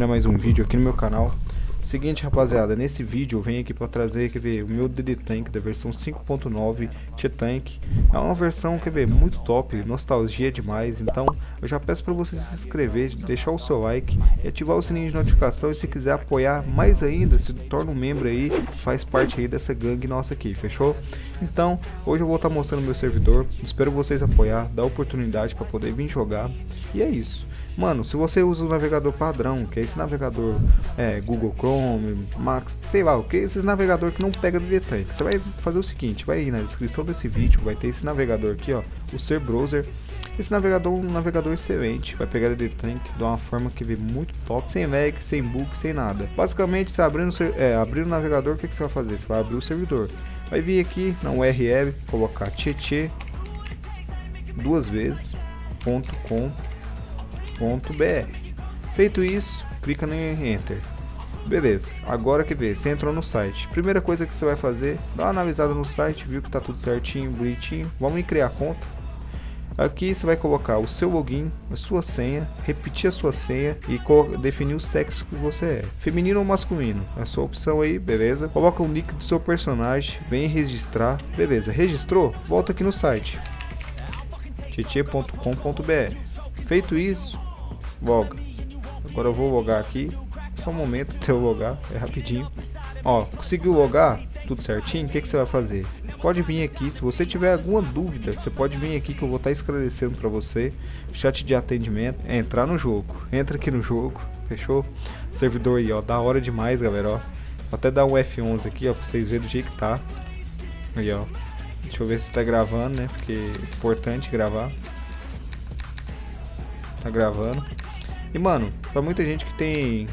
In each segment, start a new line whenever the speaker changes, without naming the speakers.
Bem-vindos a mais um vídeo aqui no meu canal. Seguinte rapaziada, nesse vídeo eu venho aqui para trazer, quer ver, o meu DD Tank da versão 5.9 T-Tank É uma versão, quer ver, muito top, nostalgia demais. Então eu já peço para você se inscrever, deixar o seu like e ativar o sininho de notificação. E se quiser apoiar mais ainda, se torna um membro aí, faz parte aí dessa gangue nossa aqui, fechou? Então, hoje eu vou estar tá mostrando meu servidor, espero vocês apoiar, dar oportunidade para poder vir jogar. E é isso Mano, se você usa o navegador padrão, que é esse navegador é, Google Chrome, Max, sei lá o que, esses navegador que não pega DD Tank, você vai fazer o seguinte, vai ir na descrição desse vídeo, vai ter esse navegador aqui, ó, o Ser Browser. Esse navegador é um navegador excelente, vai pegar DD Tank de uma forma que vê muito top, sem lag, sem bug, sem nada. Basicamente, abrir, no, é, abrir o navegador, o que, que você vai fazer? Você vai abrir o servidor. Vai vir aqui na URL, colocar tietê duas vezes, ponto com Feito isso, clica no Enter. Beleza, agora que ver, você entrou no site. Primeira coisa que você vai fazer, dá uma analisada no site, viu que tá tudo certinho, bonitinho. Vamos em criar conta. Aqui você vai colocar o seu login, a sua senha, repetir a sua senha e definir o sexo que você é. Feminino ou masculino, é a sua opção aí, beleza? Coloca o nick do seu personagem, vem registrar, beleza. Registrou? Volta aqui no site tietê.com.br. Feito isso, Loga. Agora eu vou logar aqui. Só um momento até eu logar, é rapidinho. Ó, conseguiu logar? Tudo certinho? O que, que você vai fazer? Pode vir aqui, se você tiver alguma dúvida, você pode vir aqui que eu vou estar esclarecendo para você. Chat de atendimento, é entrar no jogo. Entra aqui no jogo, fechou? Servidor aí, ó, da hora demais, galera, ó. Vou até dar um F11 aqui, ó, pra vocês verem do jeito que tá. Aí, ó. Deixa eu ver se tá gravando, né? Porque é importante gravar. Tá gravando. E mano, pra muita gente que tem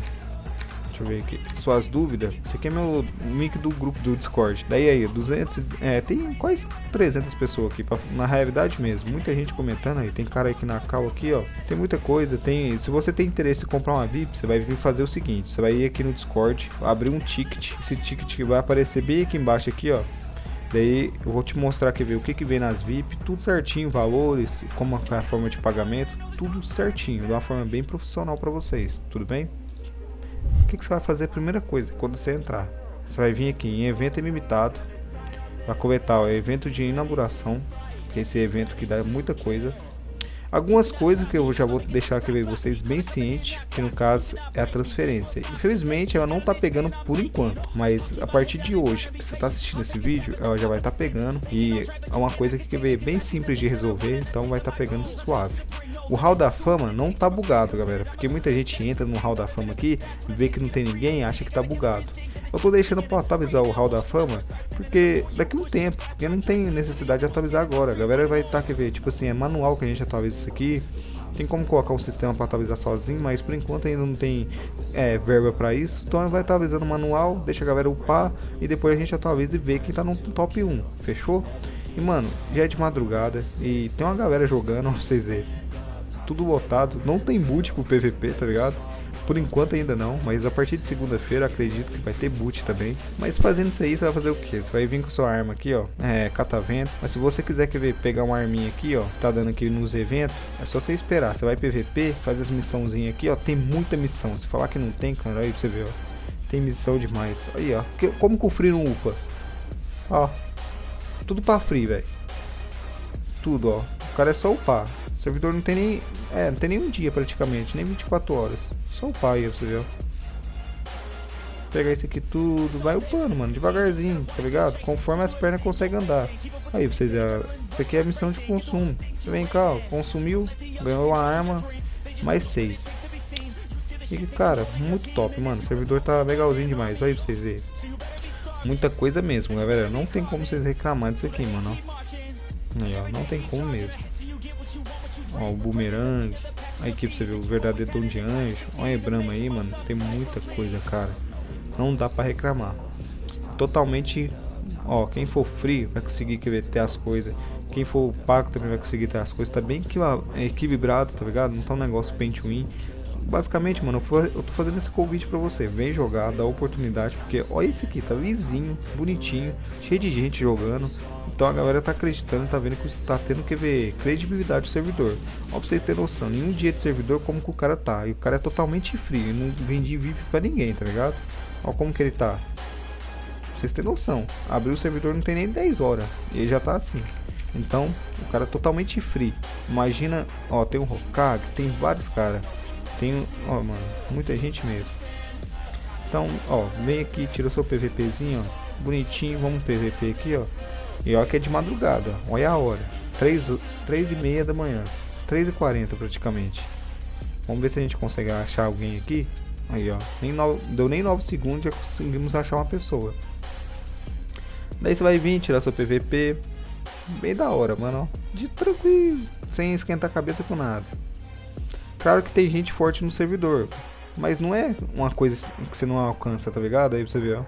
deixa eu ver aqui, suas dúvidas, esse aqui é meu link do grupo do Discord. Daí aí, 200, é, tem quase 300 pessoas aqui, pra, na realidade mesmo, muita gente comentando aí, tem cara aqui na cal aqui, ó, tem muita coisa, tem, se você tem interesse em comprar uma VIP, você vai vir fazer o seguinte, você vai ir aqui no Discord, abrir um ticket, esse ticket vai aparecer bem aqui embaixo aqui, ó, Daí eu vou te mostrar aqui ver o que, que vem nas VIP, tudo certinho, valores, como é a forma de pagamento, tudo certinho, de uma forma bem profissional para vocês, tudo bem? O que, que você vai fazer? Primeira coisa, quando você entrar, você vai vir aqui em evento ilimitado, vai coletar o evento de inauguração, que é esse evento que dá muita coisa, Algumas coisas que eu já vou deixar aqui vocês bem cientes, que no caso é a transferência. Infelizmente ela não tá pegando por enquanto, mas a partir de hoje que você tá assistindo esse vídeo, ela já vai estar tá pegando e é uma coisa que é bem simples de resolver, então vai estar tá pegando suave. O hall da fama não tá bugado, galera, porque muita gente entra no hall da fama aqui vê que não tem ninguém acha que tá bugado. Eu tô deixando para atualizar o hall da fama, porque daqui um tempo, porque não tem necessidade de atualizar agora. A galera vai estar, tá, quer ver, tipo assim, é manual que a gente atualiza isso aqui. Tem como colocar um sistema para atualizar sozinho, mas por enquanto ainda não tem é, verba para isso. Então vai atualizando o manual, deixa a galera upar e depois a gente atualiza e vê quem tá no top 1, fechou? E mano, já é de madrugada e tem uma galera jogando, pra vocês verem tudo lotado. Não tem boot pro PVP, tá ligado? Por enquanto ainda não, mas a partir de segunda-feira acredito que vai ter boot também. Mas fazendo isso aí, você vai fazer o que? Você vai vir com sua arma aqui, ó, é, catavento. Mas se você quiser quer ver, pegar uma arminha aqui, ó, tá dando aqui nos eventos, é só você esperar. Você vai PVP, faz as missãozinhas aqui, ó, tem muita missão. Se falar que não tem, cara, aí pra você ver, ó. Tem missão demais. Aí, ó, como que o free não upa? Ó, tudo pra free, velho. Tudo, ó. O cara é só upar. O servidor não tem nem. É, não tem nem um dia praticamente, nem 24 horas. Só o pai, você viu? Pegar isso aqui tudo, vai upando, mano, devagarzinho, tá ligado? Conforme as pernas conseguem andar. Aí, vocês verem, isso aqui é a missão de consumo. Você vem cá, ó, consumiu, ganhou uma arma, mais 6. E, cara, muito top, mano. O servidor tá legalzinho demais. Aí pra vocês verem. Muita coisa mesmo, galera. Não tem como vocês reclamar disso aqui, mano. Aí, ó, não tem como mesmo. Ó, o Boomerang. Aí aqui pra você ver o verdadeiro dom de anjo. Olha a Brahma aí, mano. Tem muita coisa, cara. Não dá pra reclamar. Totalmente. Ó, quem for free vai conseguir querer ter as coisas. Quem for pago também vai conseguir ter as coisas. Tá bem equilibrado, tá ligado? Não tá um negócio paint win. basicamente, mano, eu tô fazendo esse convite pra você. Vem jogar, dá oportunidade, porque olha esse aqui, tá vizinho, bonitinho, cheio de gente jogando. Então a galera tá acreditando, tá vendo que tá tendo que ver credibilidade do servidor. Ó, pra vocês terem noção, nenhum dia de servidor como que o cara tá. E o cara é totalmente frio, não vendi VIP pra ninguém, tá ligado? Ó como que ele tá. Pra vocês terem noção, abriu o servidor não tem nem 10 horas, e ele já tá assim. Então, o cara é totalmente free. Imagina, ó, tem o Hokage, tem vários caras. Tem, ó, mano, muita gente mesmo. Então, ó, vem aqui, tira o seu PVPzinho, ó, bonitinho, vamos PVP aqui, ó. E olha que é de madrugada, olha a hora. 3, 3 e meia da manhã, 3 e 40 praticamente. Vamos ver se a gente consegue achar alguém aqui. Aí, ó, nem deu nem 9 segundos já conseguimos achar uma pessoa. Daí você vai vir, tirar seu PVP. Bem da hora, mano. De tranquilo, sem esquentar a cabeça com nada. Claro que tem gente forte no servidor, mas não é uma coisa que você não alcança, tá ligado? Aí você vê, ó.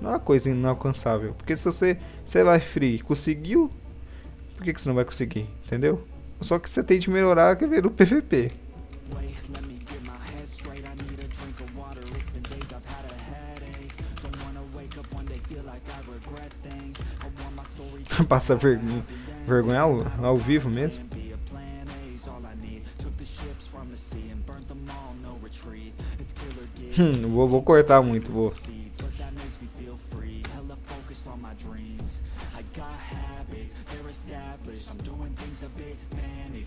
Não é uma coisa inalcançável. Porque se você, você vai free conseguiu, por que, que você não vai conseguir? Entendeu? Só que você tem de melhorar que ver no PVP. Passa vergonha, vergonha ao, ao vivo mesmo. Hum, vou, vou cortar muito, vou.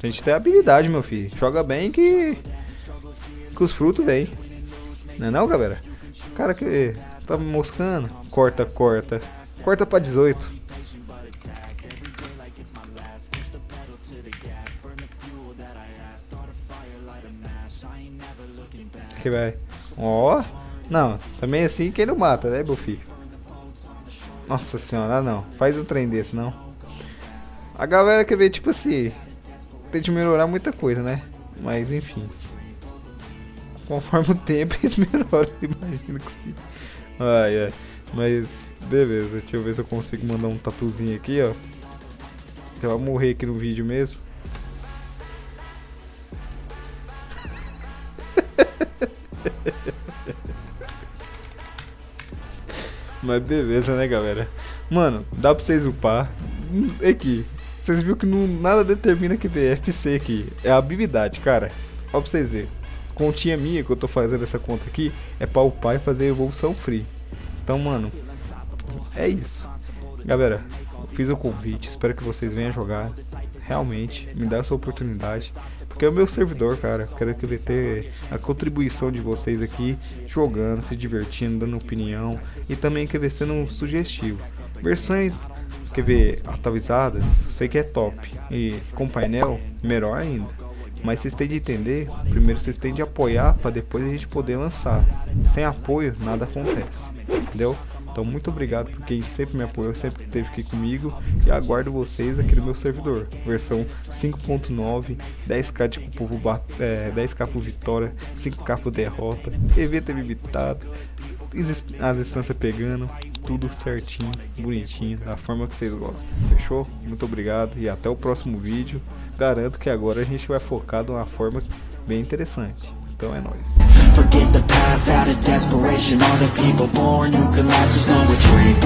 A gente tem habilidade, meu filho. Joga bem que. que os frutos vêm. Não é não, galera? Cara que tá moscando. Corta, corta. Corta pra 18. Que vai. Ó. Oh. Não, também assim quem não mata, né, meu filho? Nossa senhora, não. Faz um trem desse, não. A galera quer ver, tipo assim, tem de melhorar muita coisa, né? Mas enfim. Conforme o tempo, eles melhoram, imagino que. Ai, ai. Mas, beleza. Deixa eu ver se eu consigo mandar um tatuzinho aqui, ó. Vou morrer aqui no vídeo mesmo. Mas beleza, né, galera? Mano, dá pra vocês upar. Aqui. Vocês viram que não, nada determina que VFC aqui. É a habilidade, cara. Ó pra vocês verem. Continha minha que eu tô fazendo essa conta aqui é pra upar e fazer evolução free. Então, mano, é isso. Galera, fiz o convite, espero que vocês venham jogar. Realmente, me dá essa oportunidade. Porque é o meu servidor, cara. Quero que ele ter a contribuição de vocês aqui, jogando, se divertindo, dando opinião e também quer ver sendo sugestivo. Versões quer ver atualizadas, sei que é top. E com painel, melhor ainda. Mas vocês têm de entender, primeiro vocês têm de apoiar para depois a gente poder lançar. Sem apoio, nada acontece. Entendeu? Então muito obrigado por quem sempre me apoiou, sempre esteve aqui comigo e aguardo vocês aqui no meu servidor, versão 5.9, 10k de povo é, 10k por vitória, 5k por derrota, evento limitado, as instâncias pegando, tudo certinho, bonitinho, da forma que vocês gostam. Fechou? Muito obrigado e até o próximo vídeo. Garanto que agora a gente vai focar de uma forma bem interessante. Então é nóis. Forget the past out of desperation All the people born who can last There's no retreat